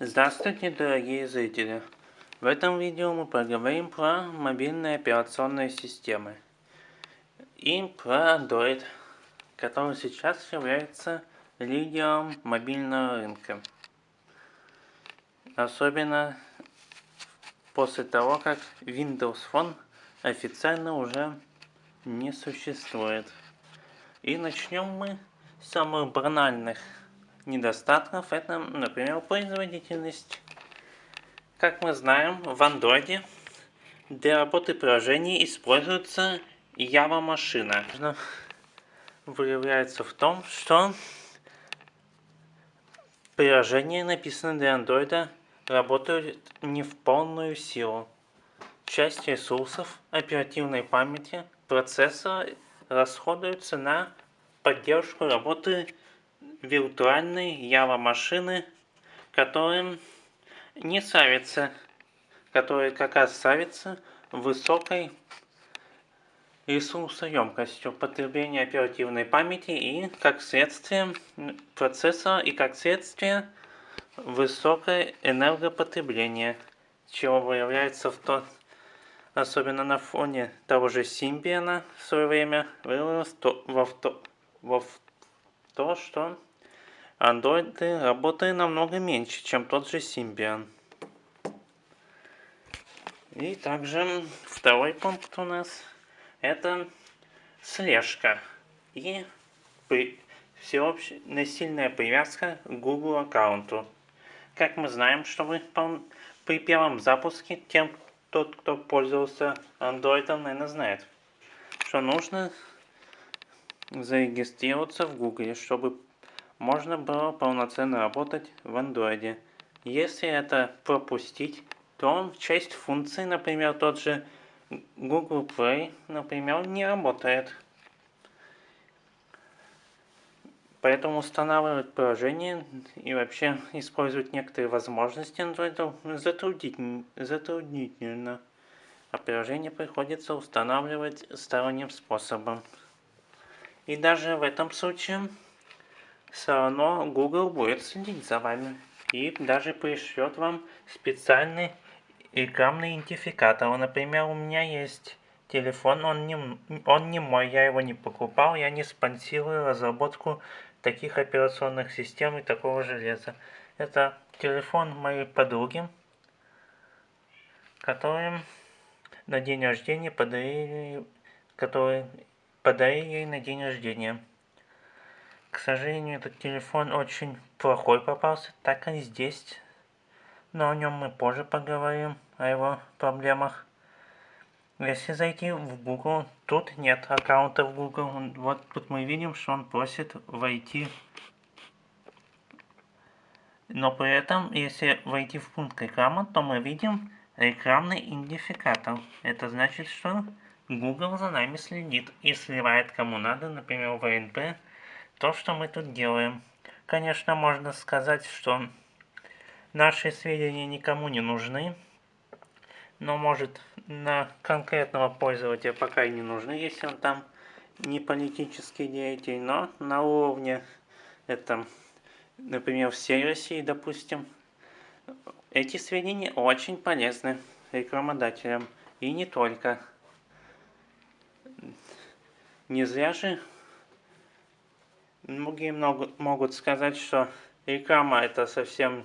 Здравствуйте, дорогие зрители! В этом видео мы поговорим про мобильные операционные системы и про Android, который сейчас является лидером мобильного рынка. Особенно после того, как Windows Phone официально уже не существует. И начнем мы с самых банальных недостатков это, например, производительность. Как мы знаем, в Android для работы приложений используется Java машина. Выявляется в том, что приложения, написанные для Android, работают не в полную силу. Часть ресурсов оперативной памяти процессора расходуется на поддержку работы виртуальной Java машины, которым не ставится, которые как раз ставится высокой ресурсоемкостью потребления оперативной памяти и как следствие процессора и как следствие высокое энергопотребление, чего выявляется в то, особенно на фоне того же Symbian в свое время вылилось то, во, в, во в то, что Android работает намного меньше, чем тот же Symbian. И также второй пункт у нас это слежка и при, всеобщая насильная привязка к Google аккаунту. Как мы знаем, что вы при первом запуске тем, тот, кто пользовался Android, наверное, знает, что нужно зарегистрироваться в Google, чтобы можно было полноценно работать в Android. Если это пропустить, то часть функций, например, тот же Google Play, например, не работает. Поэтому устанавливать приложение и вообще использовать некоторые возможности Android затруднительно. затруднительно. А приложение приходится устанавливать сторонним способом. И даже в этом случае все равно Google будет следить за вами и даже пришлет вам специальный рекламный идентификатор. Например, у меня есть телефон, он не, он не мой, я его не покупал, я не спонсирую разработку таких операционных систем и такого железа. Это телефон моей подруги, который на день рождения подарили, который подарили ей на день рождения. К сожалению, этот телефон очень плохой попался, так и здесь. Но о нем мы позже поговорим, о его проблемах. Если зайти в Google, тут нет аккаунта в Google. Вот тут мы видим, что он просит войти. Но при этом, если войти в пункт реклама, то мы видим рекламный идентификатор. Это значит, что Google за нами следит и сливает кому надо, например, в ВНП, то, что мы тут делаем. Конечно, можно сказать, что наши сведения никому не нужны, но может на конкретного пользователя пока и не нужны, если он там не политический деятель, но на уровне, это, например, всей России, допустим, эти сведения очень полезны рекламодателям, и не только. Не зря же многие могут сказать, что реклама это совсем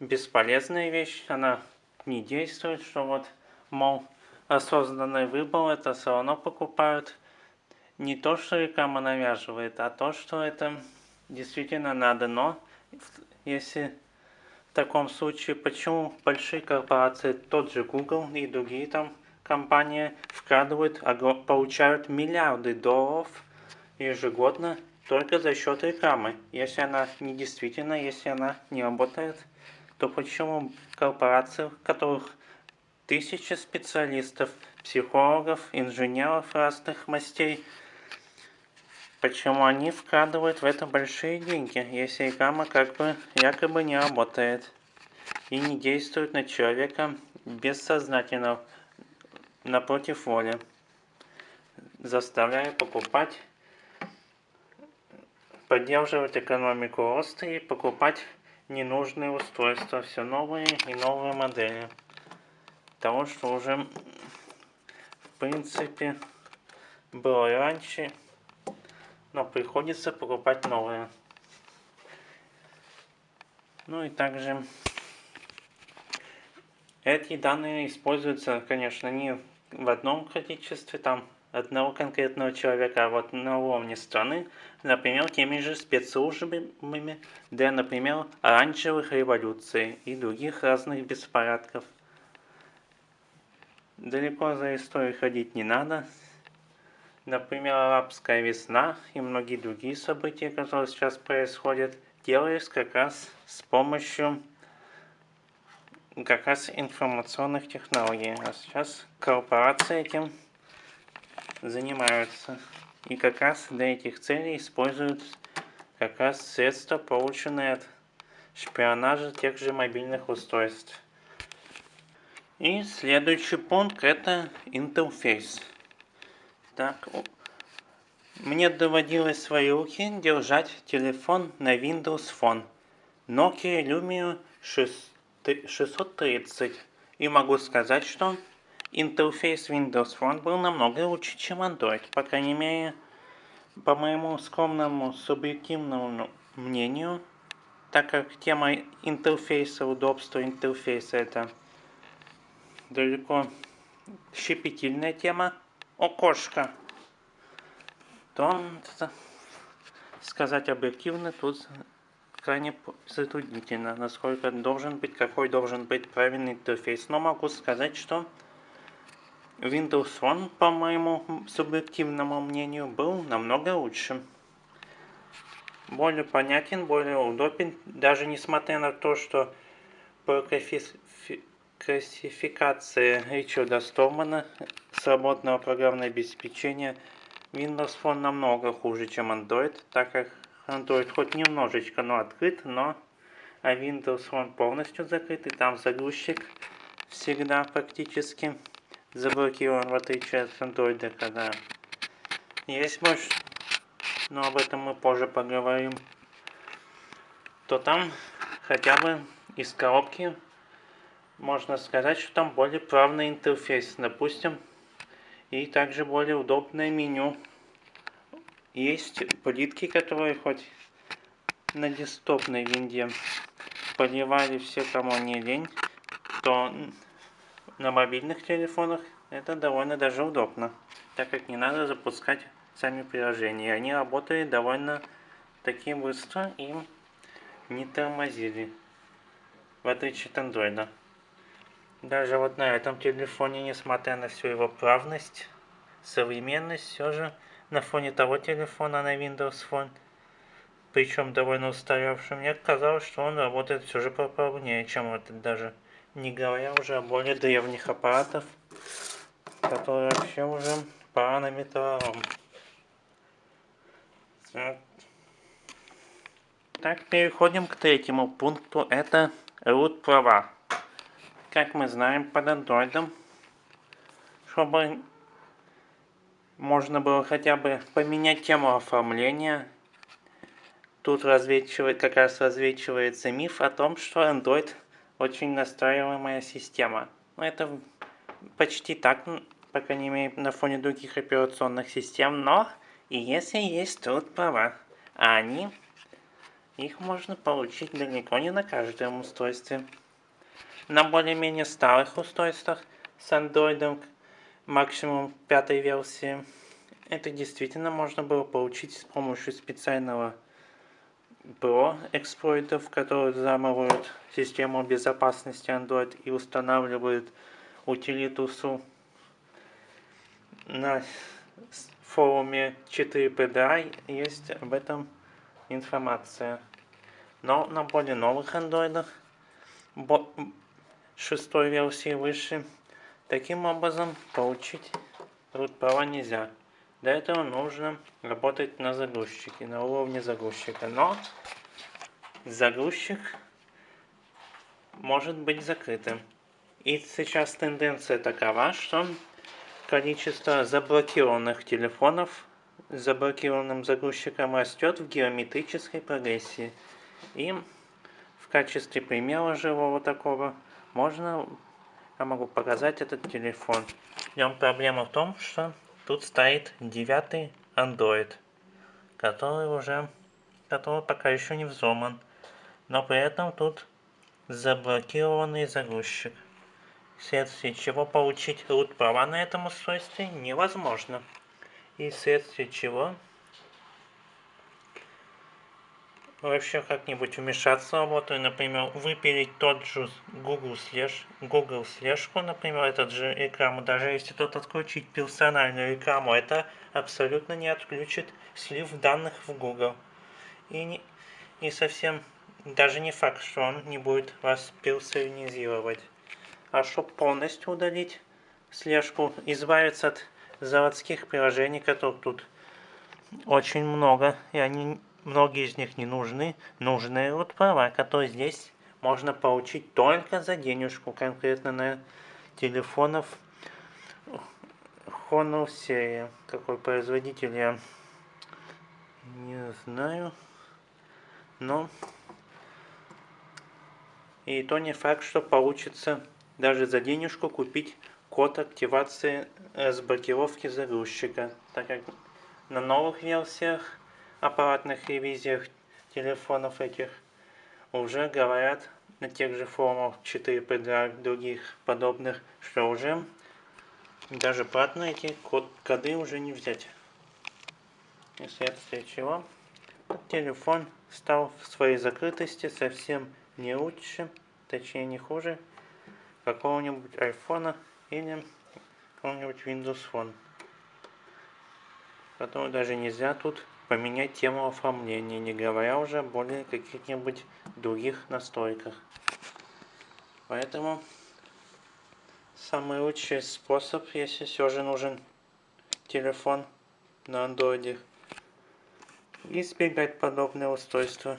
бесполезная вещь, она не действует, что вот, мол, осознанный выбор это все равно покупают. Не то, что реклама навязывает, а то, что это действительно надо. Но если в таком случае, почему большие корпорации, тот же Google и другие там компании вкладывают, получают миллиарды долларов ежегодно только за счет рекламы. Если она не действительно, если она не работает, то почему корпорации, в которых тысячи специалистов, психологов, инженеров разных мастей, почему они вкладывают в это большие деньги, если реклама как бы якобы не работает и не действует на человека бессознательно напротив воли, заставляя покупать, поддерживать экономику роста и покупать ненужные устройства, все новые и новые модели. Того, что уже, в принципе, было раньше, но приходится покупать новые. Ну и также эти данные используются, конечно, не в одном количестве, там одного конкретного человека, а вот на уровне страны, например, теми же спецслужбами для, например, оранжевых революций и других разных беспорядков. Далеко за историей ходить не надо. Например, арабская весна и многие другие события, которые сейчас происходят, делались как раз с помощью как раз информационных технологий. А сейчас корпорации этим занимаются. И как раз для этих целей используют как раз средства, полученные от шпионажа тех же мобильных устройств. И следующий пункт это интерфейс. Так, мне доводилось в свои руки держать телефон на Windows Phone Nokia Lumia 6 630. И могу сказать, что интерфейс Windows Phone был намного лучше, чем Android. По крайней мере, по моему скромному субъективному мнению, так как тема интерфейса, удобства интерфейса это далеко щепетильная тема, окошко, то сказать объективно тут крайне затруднительно, насколько должен быть, какой должен быть правильный интерфейс. Но могу сказать, что Windows Phone, по моему субъективному мнению, был намного лучше. Более понятен, более удобен, даже несмотря на то, что по классификации Ричарда Стормана свободного программного обеспечения Windows Phone намного хуже, чем Android, так как Android хоть немножечко, но открыт, но а Windows он полностью закрыт, и там загрузчик всегда практически заблокирован, в отличие от Android, когда есть больше, но об этом мы позже поговорим, то там хотя бы из коробки можно сказать, что там более правный интерфейс, допустим, и также более удобное меню. Есть плитки, которые хоть на десктопной винде поливали все, кому не лень, то на мобильных телефонах это довольно даже удобно, так как не надо запускать сами приложения. Они работали довольно таки быстро и не тормозили, в отличие от андроида. Даже вот на этом телефоне, несмотря на всю его правность, современность, все же на фоне того телефона на Windows Phone, причем довольно устаревший, мне казалось, что он работает все же пополнее, чем этот даже. Не говоря уже о более древних аппаратах, которые вообще уже на металлом. Так, переходим к третьему пункту, это root права. Как мы знаем, под андроидом, чтобы можно было хотя бы поменять тему оформления. Тут развечивает, как раз развечивается миф о том, что Android очень настраиваемая система. Но это почти так, по крайней мере, на фоне других операционных систем. Но и если есть тут права, а они, их можно получить далеко не на каждом устройстве. На более-менее старых устройствах с Android максимум пятой версии. Это действительно можно было получить с помощью специального ПРО эксплойтов, которые взламывают систему безопасности Android и устанавливают утилиту SU. На форуме 4PDI есть об этом информация. Но на более новых андроидах, шестой версии выше, Таким образом, получить root нельзя. Для этого нужно работать на загрузчике, на уровне загрузчика. Но загрузчик может быть закрытым. И сейчас тенденция такова, что количество заблокированных телефонов с заблокированным загрузчиком растет в геометрической прогрессии. И в качестве примера живого такого можно, я могу показать этот телефон. В нем проблема в том, что тут стоит девятый Android, который уже, который пока еще не взломан. Но при этом тут заблокированный загрузчик, вследствие чего получить root права на этом устройстве невозможно. И вследствие чего вообще как-нибудь вмешаться в работу и, например, выпилить тот же Google слеж, Google слежку, например, этот же рекламу, даже если тут отключить персональную рекламу, это абсолютно не отключит слив данных в Google. И, не, и совсем даже не факт, что он не будет вас персонализировать. А чтобы полностью удалить слежку, избавиться от заводских приложений, которых тут очень много, и они, многие из них не нужны, нужны вот права, которые здесь можно получить только за денежку, конкретно на телефонов. Honor серия. Какой производитель я не знаю, но и то не факт, что получится даже за денежку купить код активации разблокировки загрузчика, так как на новых версиях аппаратных ревизиях телефонов этих уже говорят на тех же форумах 4PDR других подобных, что уже даже платные эти код коды уже не взять. И вследствие чего телефон стал в своей закрытости совсем не лучше, точнее не хуже какого-нибудь айфона или какого-нибудь Windows Phone. Поэтому даже нельзя тут поменять тему оформления, не говоря уже более каких-нибудь других настройках. Поэтому самый лучший способ, если все же нужен телефон на андроиде, избегать подобные устройства.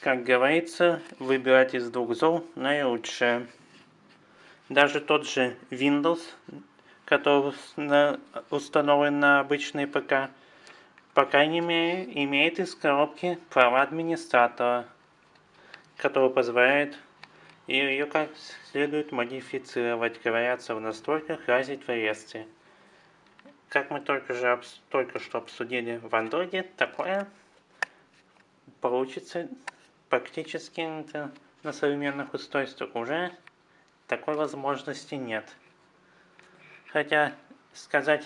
Как говорится, выбирать из двух зол наилучшее. Даже тот же Windows, который установлен на обычный ПК, по крайней мере, имеет из коробки права администратора, который позволяет ее как следует модифицировать, говорятся в настройках разить в реестре. Как мы только, же, только что обсудили в Android, такое получится практически на современных устройствах уже такой возможности нет. Хотя сказать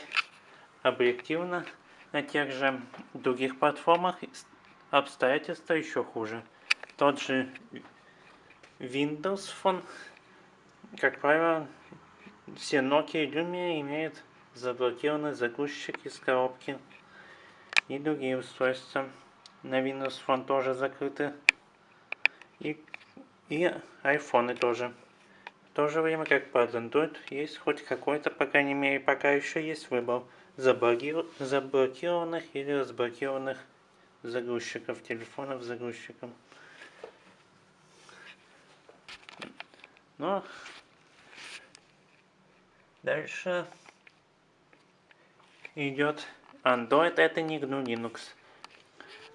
объективно, на тех же других платформах обстоятельства еще хуже. Тот же Windows Phone, как правило, все Nokia и Lumia имеют заблокированный загрузчик из коробки. И другие устройства на Windows Phone тоже закрыты и, и айфоны тоже. В то же время, как под Android, есть хоть какой-то, по крайней мере, пока еще есть выбор заблокированных или разблокированных загрузчиков, телефонов загрузчиком. Но дальше идет Android, это не GNU Linux.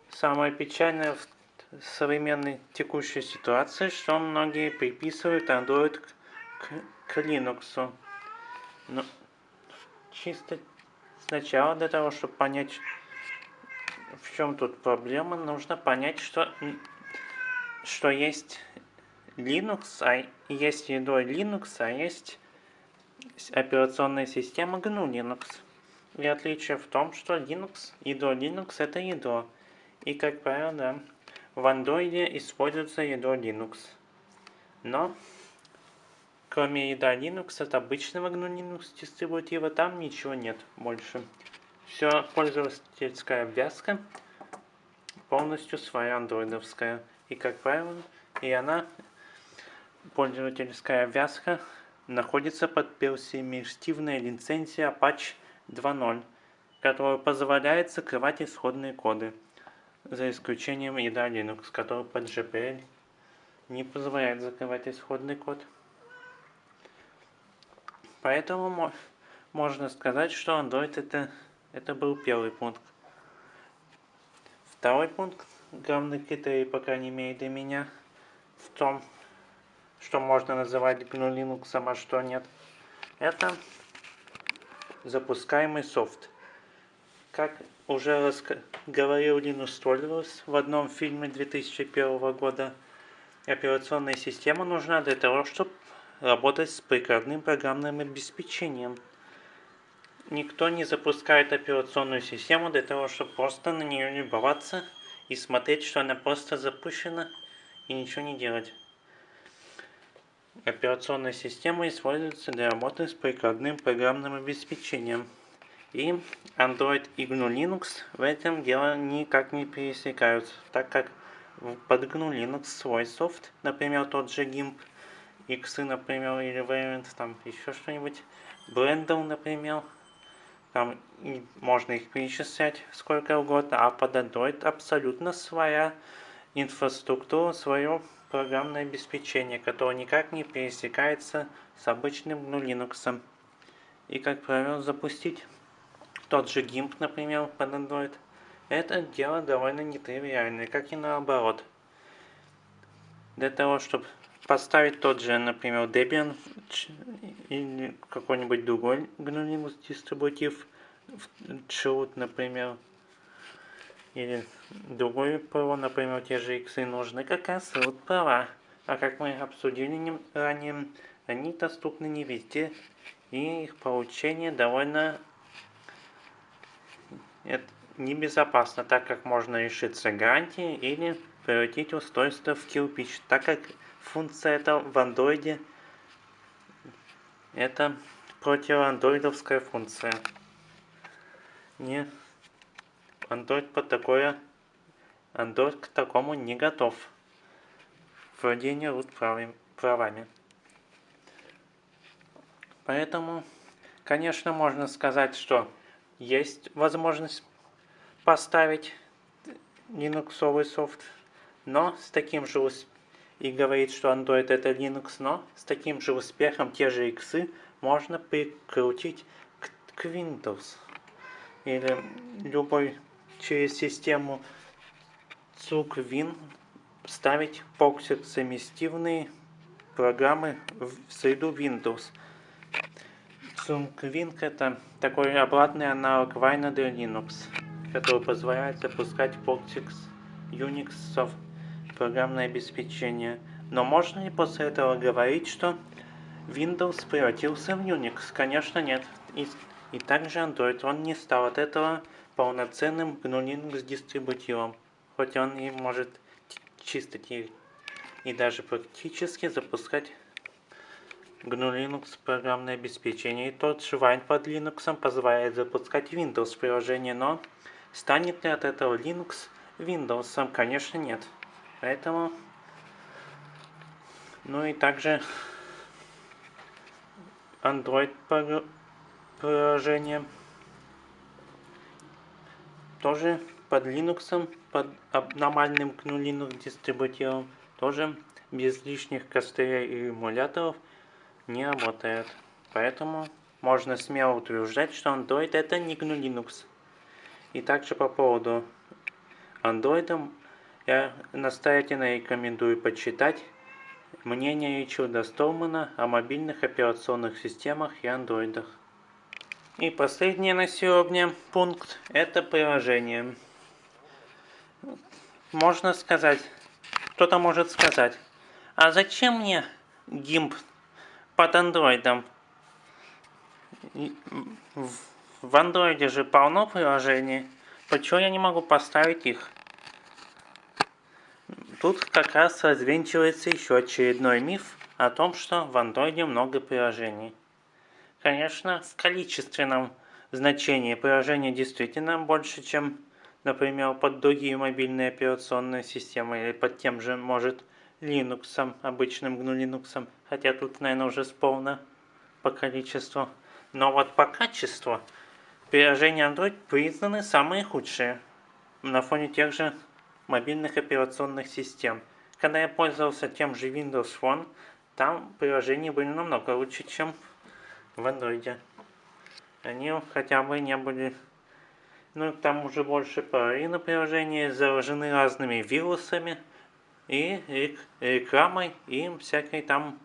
Самое печальное в современной текущей ситуации, что многие приписывают Android к, к Linux. Но чисто сначала для того, чтобы понять, в чем тут проблема, нужно понять, что, что есть Linux, а есть едой Linux, а есть операционная система GNU Linux. И отличие в том, что Linux, ядро Linux это ядро. И как правило, в Android используется ядро Linux. Но, кроме ядра Linux, от обычного GNU Linux дистрибутива там ничего нет больше. Все пользовательская обвязка полностью своя андроидовская. И как правило, и она, пользовательская обвязка, находится под персимистивной лицензией Apache 2.0, которая позволяет закрывать исходные коды за исключением ядра Linux, который под GPL не позволяет закрывать исходный код. Поэтому можно сказать, что Android это, это был первый пункт. Второй пункт, главный критерий, по крайней мере для меня, в том, что можно называть GNU Linux, а что нет. Это запускаемый софт. Как уже говорил Линус Торвалдс в одном фильме 2001 года, операционная система нужна для того, чтобы работать с прикладным программным обеспечением. Никто не запускает операционную систему для того, чтобы просто на нее любоваться и смотреть, что она просто запущена и ничего не делать. Операционная система используется для работы с прикладным программным обеспечением. И Android и GNU Linux в этом дело никак не пересекаются, так как под GNU Linux свой софт, например, тот же GIMP, X, например, или Variant, там еще что-нибудь, Blender, например, там можно их перечислять сколько угодно, а под Android абсолютно своя инфраструктура, свое программное обеспечение, которое никак не пересекается с обычным GNU Linux. И как правило запустить тот же GIMP, например, под Android, это дело довольно нетривиальное, как и наоборот. Для того, чтобы поставить тот же, например, Debian или какой-нибудь другой GNU дистрибутив, Chroot, например, или другой ПО, например, те же иксы. Нужны как раз вот права. А как мы обсудили ранее, они доступны не везде, и их получение довольно небезопасно, так как можно лишиться гарантии или превратить устройство в кирпич, так как функция эта в андроиде это противоандроидовская функция. Не Android под такое Android к такому не готов. Владение root правами. Поэтому, конечно, можно сказать, что есть возможность поставить линуксовый софт, но с таким же успехом, и говорит, что Android это Linux, но с таким же успехом те же иксы можно прикрутить к, к Windows или любой через систему CUC-Win ставить Proxy совместивные программы в среду Windows. CUC-Win это такой обратный аналог Wine для Linux, который позволяет запускать Proxy Unix программное обеспечение. Но можно ли после этого говорить, что Windows превратился в Unix? Конечно нет. И, и также Android, он не стал от этого полноценным GNU Linux дистрибутивом, хоть он и может чисто и, и даже практически запускать GNU Linux программное обеспечение. И тот же Wine под Linux позволяет запускать Windows приложение, но станет ли от этого Linux Windows? Конечно нет. Поэтому, ну и также Android приложение тоже под Linux, под нормальным GNU Linux дистрибутивом, тоже без лишних костылей и эмуляторов не работает. Поэтому можно смело утверждать, что Android это не GNU Linux. И также по поводу Android я настоятельно рекомендую почитать мнение Ричарда Столмана о мобильных операционных системах и андроидах. И последний на сегодня пункт – это приложение. Можно сказать, кто-то может сказать, а зачем мне GIMP под андроидом? В андроиде же полно приложений, почему я не могу поставить их? Тут как раз развенчивается еще очередной миф о том, что в андроиде много приложений. Конечно, в количественном значении приложений действительно больше, чем, например, под другие мобильные операционные системы или под тем же, может, Linux, обычным GNU Linux, хотя тут, наверное, уже сполно по количеству. Но вот по качеству приложения Android признаны самые худшие на фоне тех же мобильных операционных систем. Когда я пользовался тем же Windows Phone, там приложения были намного лучше, чем в Android. Они хотя бы не были... Ну, там уже больше половины приложений заражены разными вирусами, и рек рекламой, и всякой там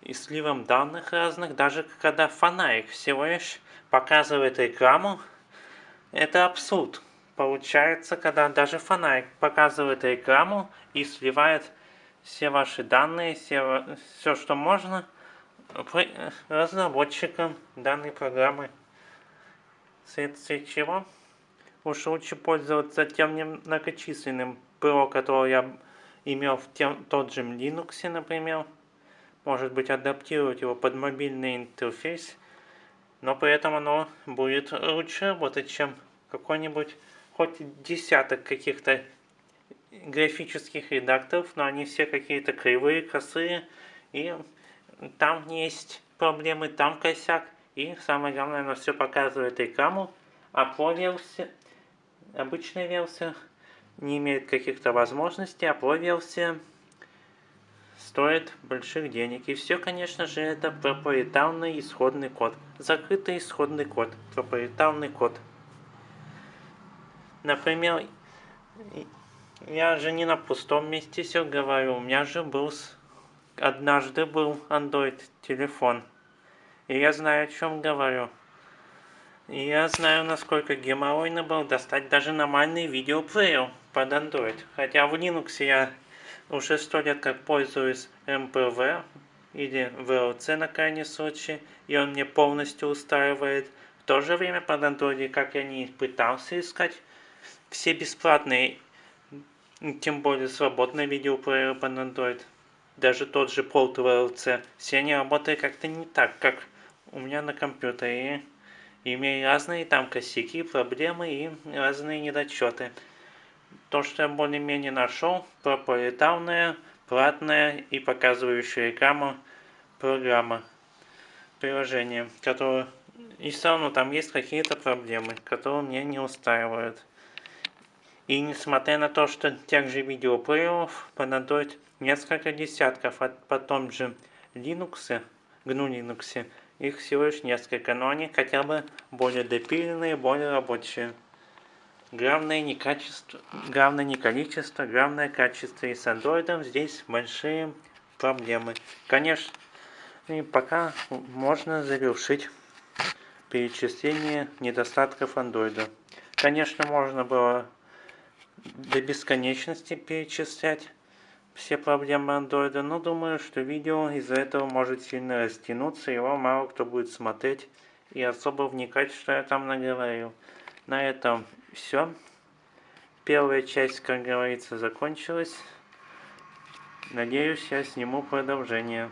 и сливом данных разных, даже когда фонарик всего лишь показывает рекламу, это абсурд. Получается, когда даже фонарик показывает рекламу и сливает все ваши данные, все, все что можно, разработчикам данной программы. Вследствие чего уж лучше пользоваться тем многочисленным ПРО, который я имел в тем, тот же Linux, например. Может быть адаптировать его под мобильный интерфейс, но при этом оно будет лучше работать, чем какой-нибудь хоть десяток каких-то графических редакторов, но они все какие-то кривые, косые, и там есть проблемы, там косяк, и самое главное, оно все показывает рекламу, а по версии, обычная версия не имеет каких-то возможностей, а по версия стоит больших денег. И все, конечно же, это проприетарный исходный код. Закрытый исходный код, проприетарный код. Например, я же не на пустом месте все говорю. У меня же был однажды был Android телефон. И я знаю, о чем говорю. И я знаю, насколько геморройно было достать даже нормальный видеоплеер под Android. Хотя в Linux я уже сто лет как пользуюсь MPV или VLC на крайний случай, и он мне полностью устраивает. В то же время под Android, как я не пытался искать, все бесплатные, тем более свободные видеоплееры под Android даже тот же Port VLC, все они работают как-то не так, как у меня на компьютере. И разные там косяки, проблемы и разные недочеты. То, что я более-менее нашел, проприетарная, платная и показывающая рекламу программа, приложение, которое... И все равно там есть какие-то проблемы, которые мне не устраивают. И несмотря на то, что тех же видеоплееров понадобится несколько десятков, а потом же Linux, GNU Linux, их всего лишь несколько, но они хотя бы более допиленные, более рабочие. Главное не качество, главное не количество, главное качество. И с Android здесь большие проблемы. Конечно, и пока можно завершить перечисление недостатков Android. Конечно, можно было до бесконечности перечислять все проблемы андроида, но думаю, что видео из-за этого может сильно растянуться, его мало кто будет смотреть и особо вникать, что я там наговорил. На этом все. Первая часть, как говорится, закончилась. Надеюсь, я сниму продолжение.